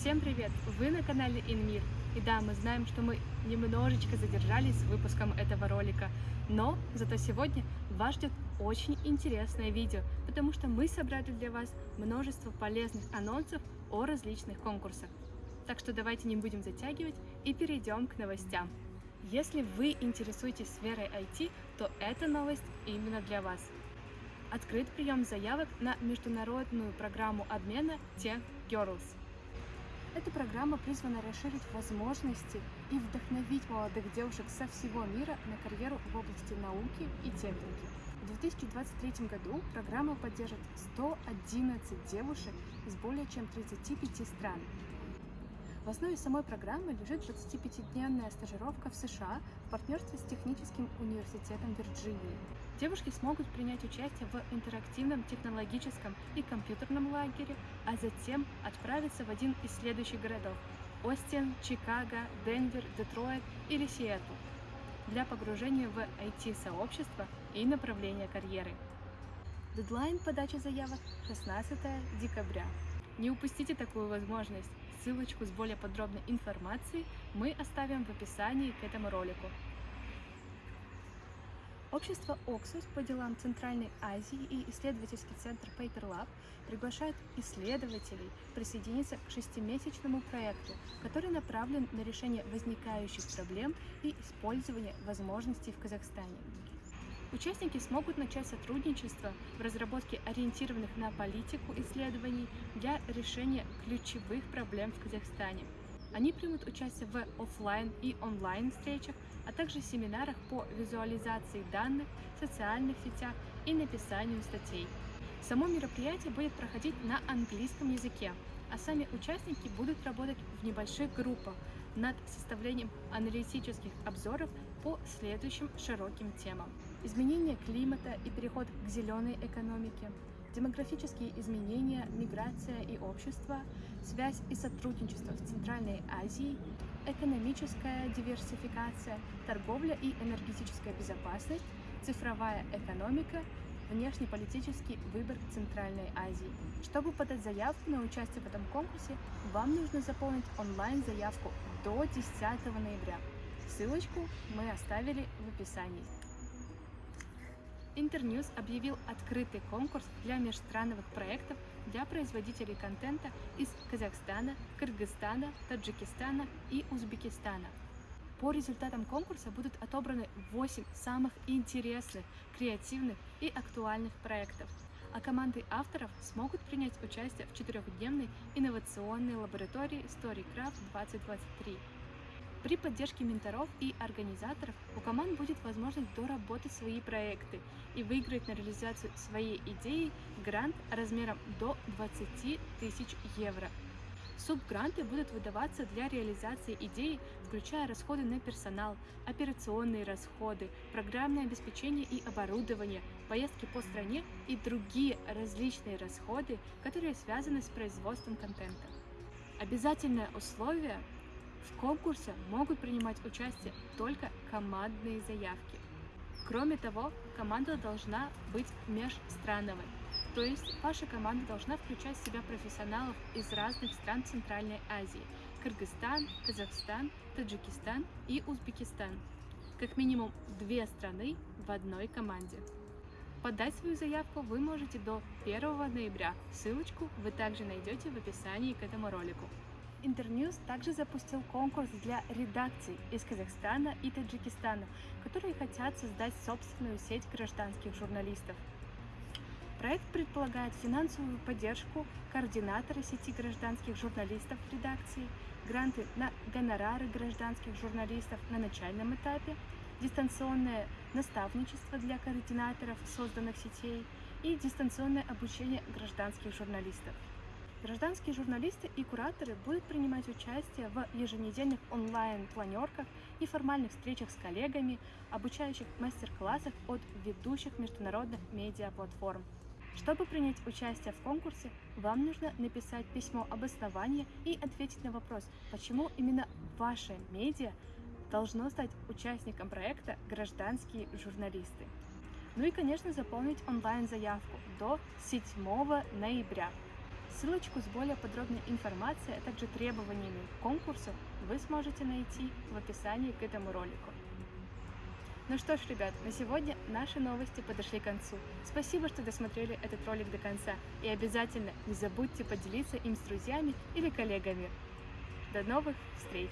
Всем привет! Вы на канале Инмир. И да, мы знаем, что мы немножечко задержались с выпуском этого ролика, но зато сегодня вас ждет очень интересное видео, потому что мы собрали для вас множество полезных анонсов о различных конкурсах. Так что давайте не будем затягивать и перейдем к новостям. Если вы интересуетесь сферой IT, то эта новость именно для вас. Открыт прием заявок на международную программу обмена Tech Girls. Эта программа призвана расширить возможности и вдохновить молодых девушек со всего мира на карьеру в области науки и техники. В 2023 году программа поддержит 111 девушек из более чем 35 стран. В основе самой программы лежит 25-дневная стажировка в США в партнерстве с Техническим университетом Вирджинии. Девушки смогут принять участие в интерактивном технологическом и компьютерном лагере, а затем отправиться в один из следующих городов – Остин, Чикаго, Денвер, Детройт или Сиэтл для погружения в IT-сообщество и направления карьеры. Дедлайн подачи заявок 16 декабря. Не упустите такую возможность. Ссылочку с более подробной информацией мы оставим в описании к этому ролику. Общество Oxus по делам Центральной Азии и исследовательский центр Paper Lab приглашает исследователей присоединиться к шестимесячному проекту, который направлен на решение возникающих проблем и использование возможностей в Казахстане. Участники смогут начать сотрудничество в разработке ориентированных на политику исследований для решения ключевых проблем в Казахстане. Они примут участие в офлайн и онлайн встречах, а также семинарах по визуализации данных, социальных сетях и написанию статей. Само мероприятие будет проходить на английском языке, а сами участники будут работать в небольших группах над составлением аналитических обзоров по следующим широким темам. Изменение климата и переход к зеленой экономике, демографические изменения, миграция и общество, связь и сотрудничество в Центральной Азии, экономическая диверсификация, торговля и энергетическая безопасность, цифровая экономика, внешнеполитический выбор Центральной Азии. Чтобы подать заявку на участие в этом конкурсе, вам нужно заполнить онлайн-заявку до 10 ноября. Ссылочку мы оставили в описании. Интерньюз объявил открытый конкурс для межстрановых проектов для производителей контента из Казахстана, Кыргызстана, Таджикистана и Узбекистана. По результатам конкурса будут отобраны 8 самых интересных, креативных и актуальных проектов, а команды авторов смогут принять участие в четырехдневной инновационной лаборатории StoryCraft 2023. При поддержке менторов и организаторов у команд будет возможность доработать свои проекты и выиграть на реализацию своей идеи грант размером до 20 тысяч евро. Субгранты будут выдаваться для реализации идеи, включая расходы на персонал, операционные расходы, программное обеспечение и оборудование, поездки по стране и другие различные расходы, которые связаны с производством контента. Обязательное условие в конкурсе могут принимать участие только командные заявки. Кроме того, команда должна быть межстрановой, то есть ваша команда должна включать в себя профессионалов из разных стран Центральной Азии – Кыргызстан, Казахстан, Таджикистан и Узбекистан. Как минимум две страны в одной команде. Подать свою заявку вы можете до 1 ноября. Ссылочку вы также найдете в описании к этому ролику. Интерньюз также запустил конкурс для редакций из Казахстана и Таджикистана, которые хотят создать собственную сеть гражданских журналистов. Проект предполагает финансовую поддержку координатора сети гражданских журналистов в редакции, гранты на гонорары гражданских журналистов на начальном этапе, дистанционное наставничество для координаторов созданных сетей и дистанционное обучение гражданских журналистов. Гражданские журналисты и кураторы будут принимать участие в еженедельных онлайн-планерках и формальных встречах с коллегами, обучающих мастер-классах от ведущих международных медиаплатформ. Чтобы принять участие в конкурсе, вам нужно написать письмо обоснования и ответить на вопрос, почему именно ваше медиа должно стать участником проекта «Гражданские журналисты». Ну и, конечно, заполнить онлайн-заявку до 7 ноября. Ссылочку с более подробной информацией, а также требованиями к конкурсу вы сможете найти в описании к этому ролику. Ну что ж, ребят, на сегодня наши новости подошли к концу. Спасибо, что досмотрели этот ролик до конца. И обязательно не забудьте поделиться им с друзьями или коллегами. До новых встреч!